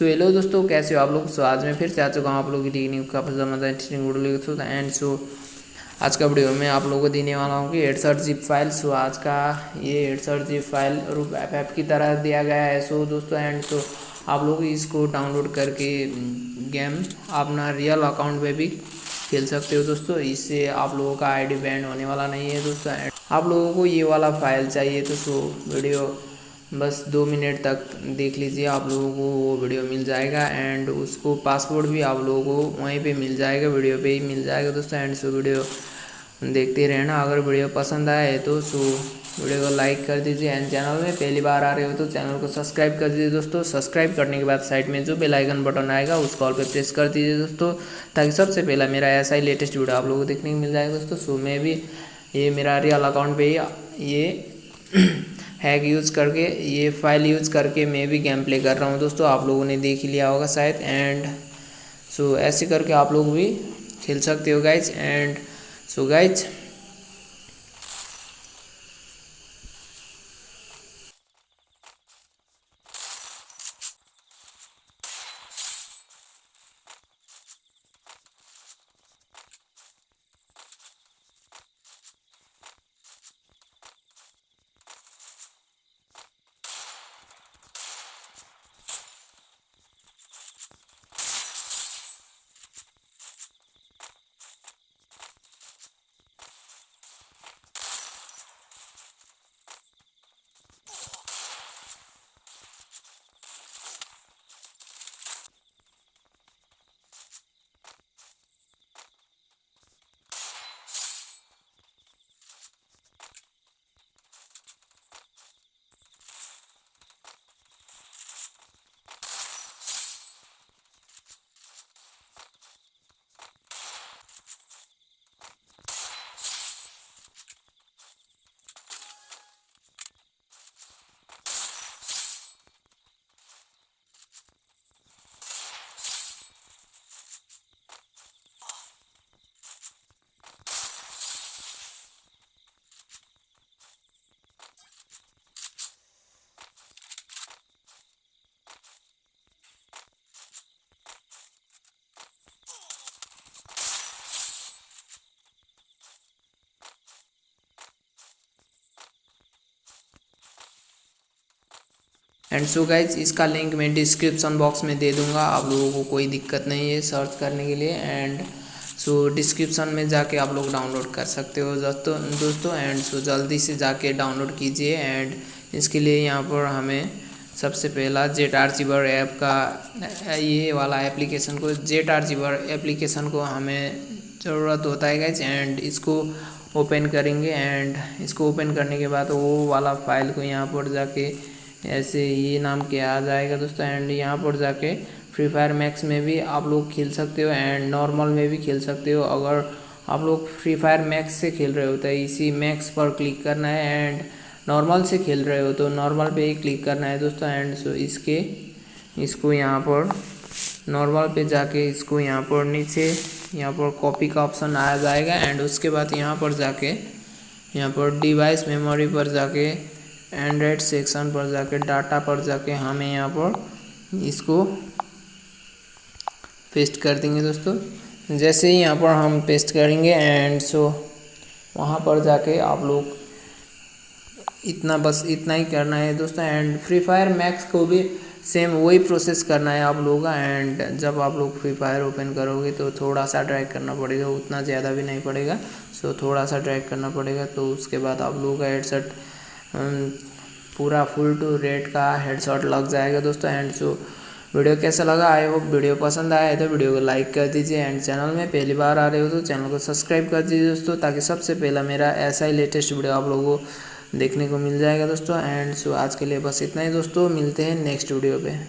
So hello दोस्तों, कैसे हो आप लोग? सो आज मैं फिर से आ चुका हूँ आप लोगों की न्यू का मज़ा इंटरेस्टिंग वीडियो लेकर एंड सो आज का वीडियो में आप लोगों को देने वाला हूँ कि एडसठ जिप फ़ाइल सो आज का ये एडसठ जिप फ़ाइल रूप एफ़ एफ़ की तरह दिया गया है। सो दोस्तों एंड सो आप लोग इसको डाउनलोड करके गेम अपना रियल अकाउंट में भी खेल सकते हो दोस्तों। इससे आप लोगों का आईडी बैंड होने वाला नहीं है दोस्तों। आप लोगों को ये वाला फ़ाइल चाहिए तो सो वीडियो बस दो मिनट तक देख लीजिए आप लोगों को वो वीडियो मिल जाएगा एंड उसको पासवर्ड भी आप लोगों को वहीं पे मिल जाएगा, वीडियो पे ही मिल जाएगा दोस्तों एंड सो वीडियो देखते रहना। अगर वीडियो पसंद आए तो सो वीडियो को लाइक कर दीजिए एंड चैनल में पहली बार आ रहे हो तो चैनल को सब्सक्राइब कर दीजिए दोस्तों। सब्सक्राइब करने के बाद साइड में जो बेल आइकन बटन आएगा, उस कॉल पर प्रेस कर दीजिए दोस्तों, ताकि सबसे पहला मेरा ऐसा ही लेटेस्ट वीडियो आप लोगों को देखने को मिल जाएगा दोस्तों। सो मैं भी ये मेरा रियल अकाउंट पे ही ये हैक यूज़ करके, ये फ़ाइल यूज़ करके मैं भी गेम प्ले कर रहा हूँ दोस्तों, आप लोगों ने देख ही लिया होगा शायद एंड सो ऐसे करके आप लोग भी खेल सकते हो guys and so guys and so guys इसका लिंक मैं डिस्क्रिप्शन बॉक्स में दे दूँगा। आप लोगों को कोई दिक्कत नहीं है सर्च करने के लिए। एंड सो डिस्क्रिप्शन में जाके आप लोग डाउनलोड कर सकते हो दोस्तों दोस्तों। एंड सो जल्दी से जाके डाउनलोड कीजिए। एंड इसके लिए यहाँ पर हमें सबसे पहला जेट आर जीवर ऐप का, ये वाला एप्लीकेशन को जेट आर जीवर एप्लीकेशन को हमें ज़रूरत होता है गाइज़ एंड इसको ओपन करेंगे। एंड इसको ओपन करने के बाद वो वाला फ़ाइल को यहाँ पर जाके ऐसे ये नाम के आ जाएगा दोस्तों? एंड यहाँ पर जाके फ्री फायर मैक्स में भी आप लोग खेल सकते हो एंड नॉर्मल में भी खेल सकते हो। अगर आप लोग फ्री फायर मैक्स से खेल रहे हो तो इसी मैक्स पर क्लिक करना है एंड नॉर्मल से खेल रहे हो तो नॉर्मल पे ही क्लिक करना है दोस्तों। एंड सो इसके, इसको यहाँ पर नॉर्मल पे जाके इसको यहाँ पर नीचे यहाँ पर कॉपी का ऑप्शन आ जाएगा। एंड उसके बाद यहाँ पर जाके, यहाँ पर डिवाइस मेमोरी पर जाके एंड्रॉयड सेक्शन पर जाके डाटा पर जाके हमें यहाँ पर इसको पेस्ट कर देंगे दोस्तों। जैसे ही यहाँ पर हम पेस्ट करेंगे एंड सो वहाँ पर जाके आप लोग इतना बस इतना ही करना है दोस्तों। एंड फ्री फायर मैक्स को भी सेम वही प्रोसेस करना है आप लोगों। का एंड जब आप लोग फ्री फायर ओपन करोगे तो थोड़ा सा ड्रैग करना पड़ेगा, उतना ज़्यादा भी नहीं पड़ेगा। सो थोड़ा सा ड्रैग करना पड़ेगा तो उसके बाद आप लोगों का हेडसेट पूरा फुल टू रेड का हेडशॉट लग जाएगा दोस्तों एंड सो वीडियो कैसा लगा आई होप वीडियो पसंद आया है तो वीडियो को लाइक कर दीजिए एंड चैनल में पहली बार आ रहे हो तो चैनल को सब्सक्राइब कर दीजिए दोस्तों, ताकि सबसे पहला मेरा ऐसा ही लेटेस्ट वीडियो आप लोगों को देखने को मिल जाएगा दोस्तों एंड सो आज के लिए बस इतना ही दोस्तों, मिलते हैं नेक्स्ट वीडियो पे।